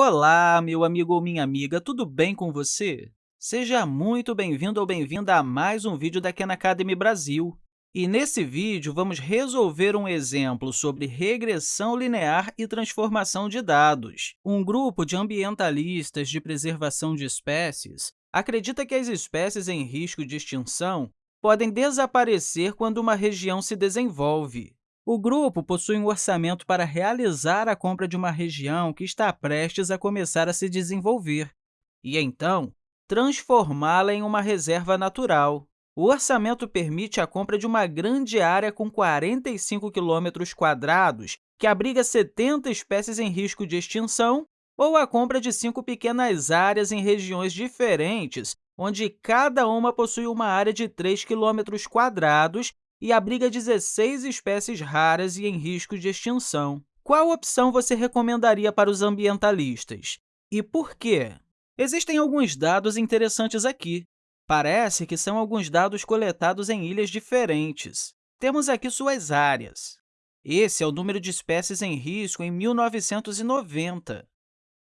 Olá, meu amigo ou minha amiga, tudo bem com você? Seja muito bem-vindo ou bem-vinda a mais um vídeo da Khan Academy Brasil. E nesse vídeo, vamos resolver um exemplo sobre regressão linear e transformação de dados. Um grupo de ambientalistas de preservação de espécies acredita que as espécies em risco de extinção podem desaparecer quando uma região se desenvolve. O grupo possui um orçamento para realizar a compra de uma região que está prestes a começar a se desenvolver e, então, transformá-la em uma reserva natural. O orçamento permite a compra de uma grande área com 45 km, que abriga 70 espécies em risco de extinção, ou a compra de cinco pequenas áreas em regiões diferentes, onde cada uma possui uma área de 3 km e abriga 16 espécies raras e em risco de extinção. Qual opção você recomendaria para os ambientalistas? E por quê? Existem alguns dados interessantes aqui. Parece que são alguns dados coletados em ilhas diferentes. Temos aqui suas áreas. Esse é o número de espécies em risco em 1990.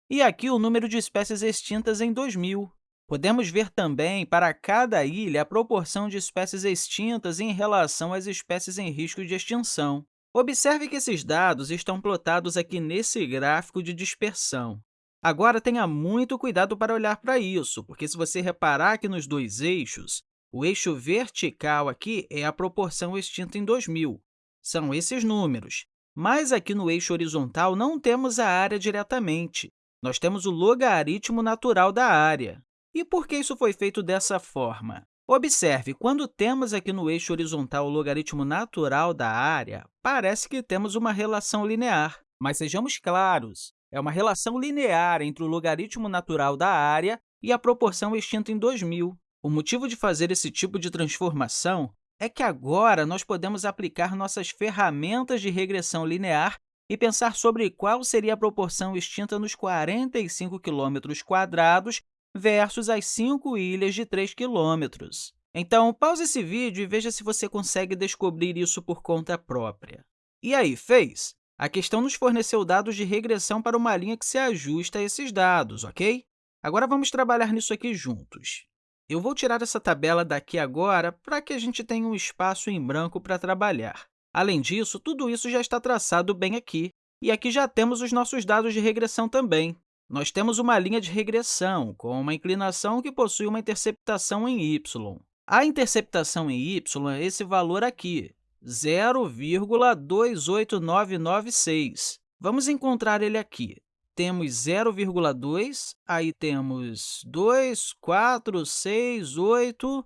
E aqui o número de espécies extintas em 2000. Podemos ver também, para cada ilha, a proporção de espécies extintas em relação às espécies em risco de extinção. Observe que esses dados estão plotados aqui nesse gráfico de dispersão. Agora, tenha muito cuidado para olhar para isso, porque se você reparar aqui nos dois eixos, o eixo vertical aqui é a proporção extinta em 2000. São esses números. Mas aqui no eixo horizontal não temos a área diretamente. Nós temos o logaritmo natural da área. E por que isso foi feito dessa forma? Observe, quando temos aqui no eixo horizontal o logaritmo natural da área, parece que temos uma relação linear. Mas sejamos claros, é uma relação linear entre o logaritmo natural da área e a proporção extinta em 2000. O motivo de fazer esse tipo de transformação é que agora nós podemos aplicar nossas ferramentas de regressão linear e pensar sobre qual seria a proporção extinta nos 45 quilômetros quadrados versus as 5 ilhas de 3 km. Então, pause esse vídeo e veja se você consegue descobrir isso por conta própria. E aí, fez? A questão nos forneceu dados de regressão para uma linha que se ajusta a esses dados, ok? Agora, vamos trabalhar nisso aqui juntos. Eu vou tirar essa tabela daqui agora para que a gente tenha um espaço em branco para trabalhar. Além disso, tudo isso já está traçado bem aqui, e aqui já temos os nossos dados de regressão também nós temos uma linha de regressão com uma inclinação que possui uma interceptação em y. A interceptação em y é esse valor aqui, 0,28996. Vamos encontrar ele aqui. Temos 0,2, aí temos 2, 4, 6, 8,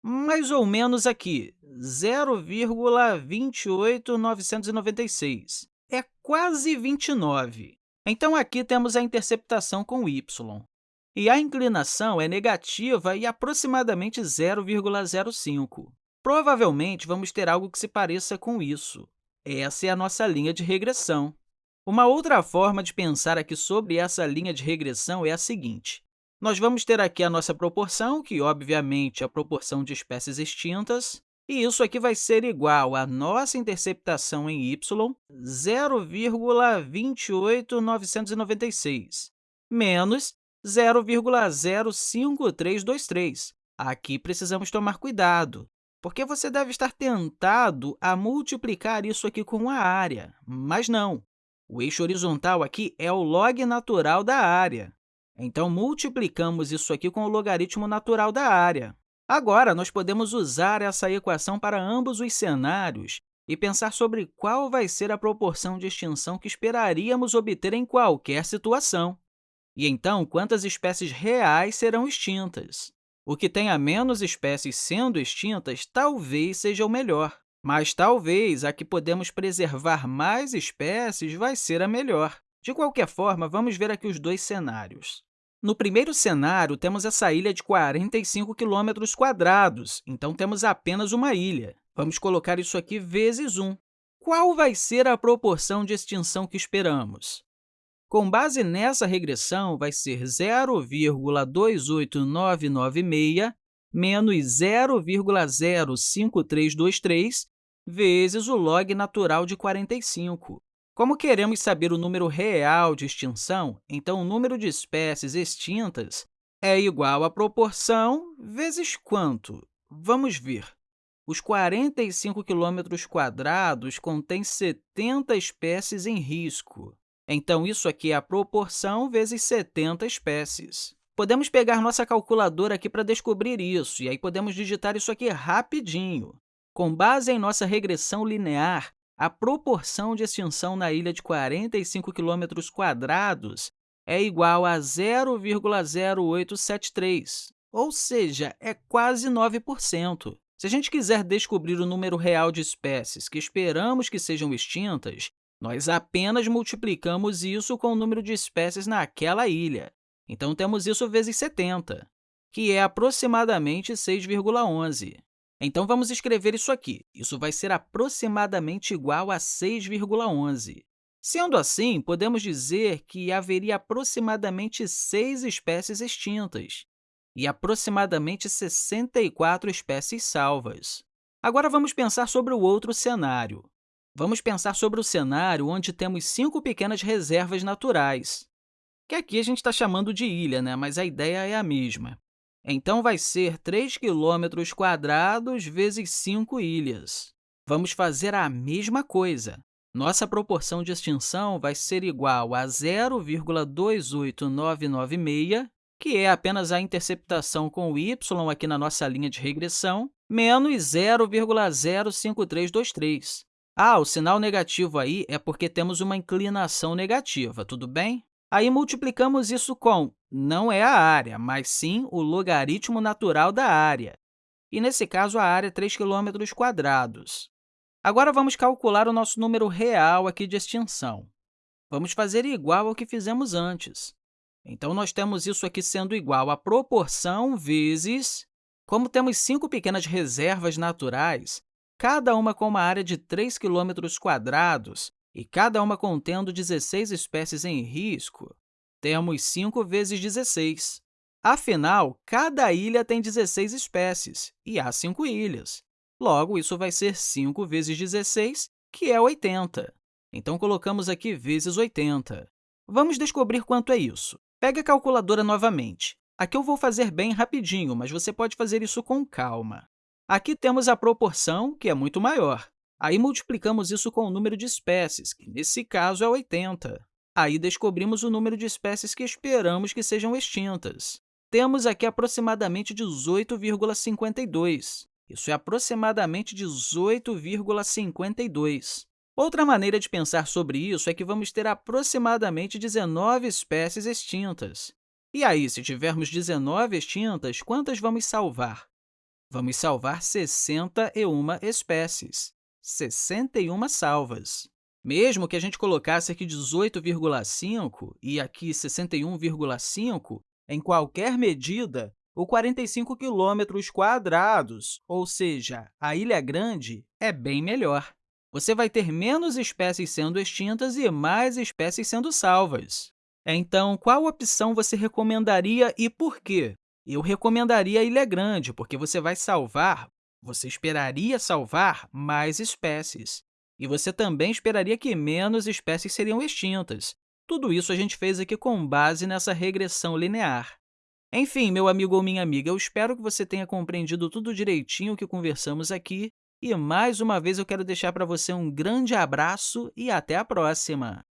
mais ou menos aqui, 0,28996. É quase 29. Então, aqui temos a interceptação com y. E a inclinação é negativa e aproximadamente 0,05. Provavelmente, vamos ter algo que se pareça com isso. Essa é a nossa linha de regressão. Uma outra forma de pensar aqui sobre essa linha de regressão é a seguinte. Nós vamos ter aqui a nossa proporção, que, obviamente, é a proporção de espécies extintas, e isso aqui vai ser igual à nossa interceptação em y, 0,28996, menos 0,05323. Aqui precisamos tomar cuidado, porque você deve estar tentado a multiplicar isso aqui com a área, mas não. O eixo horizontal aqui é o log natural da área. Então, multiplicamos isso aqui com o logaritmo natural da área. Agora, nós podemos usar essa equação para ambos os cenários e pensar sobre qual vai ser a proporção de extinção que esperaríamos obter em qualquer situação. E, então, quantas espécies reais serão extintas? O que tenha menos espécies sendo extintas talvez seja o melhor, mas talvez a que podemos preservar mais espécies vai ser a melhor. De qualquer forma, vamos ver aqui os dois cenários. No primeiro cenário, temos essa ilha de 45 km, então temos apenas uma ilha. Vamos colocar isso aqui vezes 1. Qual vai ser a proporção de extinção que esperamos? Com base nessa regressão, vai ser 0,28996 menos 0,05323 vezes o log natural de 45. Como queremos saber o número real de extinção, então o número de espécies extintas é igual à proporção vezes quanto? Vamos ver. Os 45 quilômetros quadrados contêm 70 espécies em risco. Então, isso aqui é a proporção vezes 70 espécies. Podemos pegar nossa calculadora aqui para descobrir isso, e aí podemos digitar isso aqui rapidinho. Com base em nossa regressão linear, a proporção de extinção na ilha de 45 km quadrados é igual a 0,0873, ou seja, é quase 9%. Se a gente quiser descobrir o número real de espécies que esperamos que sejam extintas, nós apenas multiplicamos isso com o número de espécies naquela ilha. Então, temos isso vezes 70, que é aproximadamente 6,11. Então, vamos escrever isso aqui. Isso vai ser aproximadamente igual a 6,11. Sendo assim, podemos dizer que haveria aproximadamente 6 espécies extintas e aproximadamente 64 espécies salvas. Agora, vamos pensar sobre o outro cenário. Vamos pensar sobre o cenário onde temos cinco pequenas reservas naturais, que aqui a gente está chamando de ilha, né? mas a ideia é a mesma. Então, vai ser 3 km quadrados vezes 5 ilhas. Vamos fazer a mesma coisa. Nossa proporção de extinção vai ser igual a 0,28996, que é apenas a interceptação com o y aqui na nossa linha de regressão, menos 0,05323. Ah, o sinal negativo aí é porque temos uma inclinação negativa, tudo bem? Aí multiplicamos isso com não é a área, mas sim o logaritmo natural da área. E, nesse caso, a área é 3 km. Agora, vamos calcular o nosso número real aqui de extinção. Vamos fazer igual ao que fizemos antes. Então, nós temos isso aqui sendo igual a proporção vezes... Como temos cinco pequenas reservas naturais, cada uma com uma área de 3 km e cada uma contendo 16 espécies em risco, temos 5 vezes 16. Afinal, cada ilha tem 16 espécies e há 5 ilhas. Logo, isso vai ser 5 vezes 16, que é 80. Então, colocamos aqui vezes 80. Vamos descobrir quanto é isso. Pegue a calculadora novamente. Aqui eu vou fazer bem rapidinho, mas você pode fazer isso com calma. Aqui temos a proporção, que é muito maior. Aí multiplicamos isso com o número de espécies, que nesse caso é 80. Aí descobrimos o número de espécies que esperamos que sejam extintas. Temos aqui aproximadamente 18,52. Isso é aproximadamente 18,52. Outra maneira de pensar sobre isso é que vamos ter aproximadamente 19 espécies extintas. E aí, se tivermos 19 extintas, quantas vamos salvar? Vamos salvar 61 espécies. 61 salvas. Mesmo que a gente colocasse aqui 18,5 e aqui 61,5, em qualquer medida, o 45 quilômetros quadrados, ou seja, a Ilha Grande, é bem melhor. Você vai ter menos espécies sendo extintas e mais espécies sendo salvas. Então, qual opção você recomendaria e por quê? Eu recomendaria a Ilha Grande, porque você vai salvar, você esperaria salvar mais espécies. E você também esperaria que menos espécies seriam extintas. Tudo isso a gente fez aqui com base nessa regressão linear. Enfim, meu amigo ou minha amiga, eu espero que você tenha compreendido tudo direitinho o que conversamos aqui. E, mais uma vez, eu quero deixar para você um grande abraço e até a próxima!